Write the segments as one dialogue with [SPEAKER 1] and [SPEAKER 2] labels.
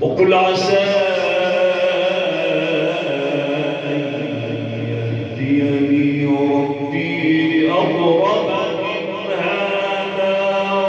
[SPEAKER 1] وقل عسى أن يهديني ربي من هذا.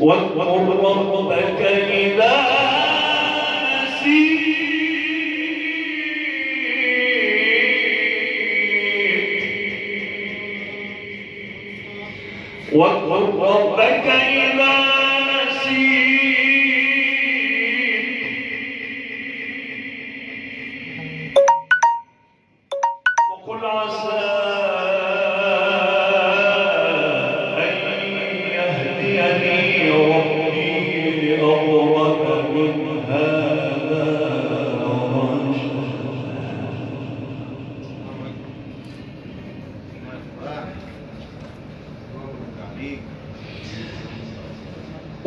[SPEAKER 1] واذكر ربك إذا نسيت. ربك إذا نسيت. وقل عسى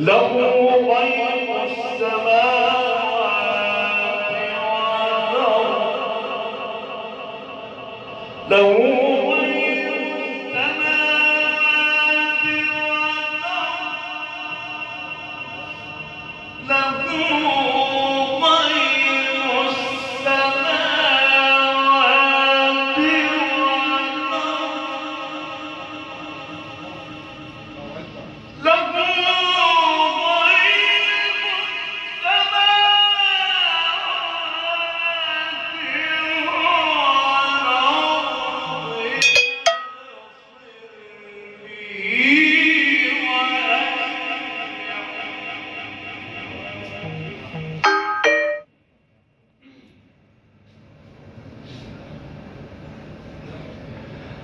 [SPEAKER 1] له غيب السماوات والأرض. له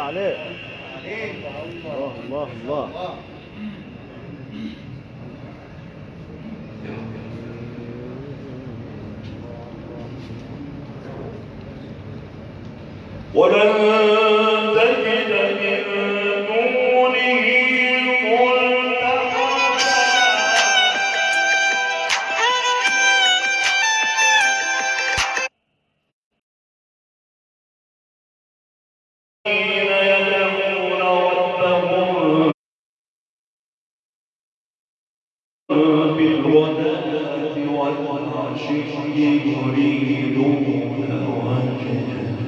[SPEAKER 1] عليه الله
[SPEAKER 2] الله الله.
[SPEAKER 1] ولن بالغداة والعشي يريدون وجهه.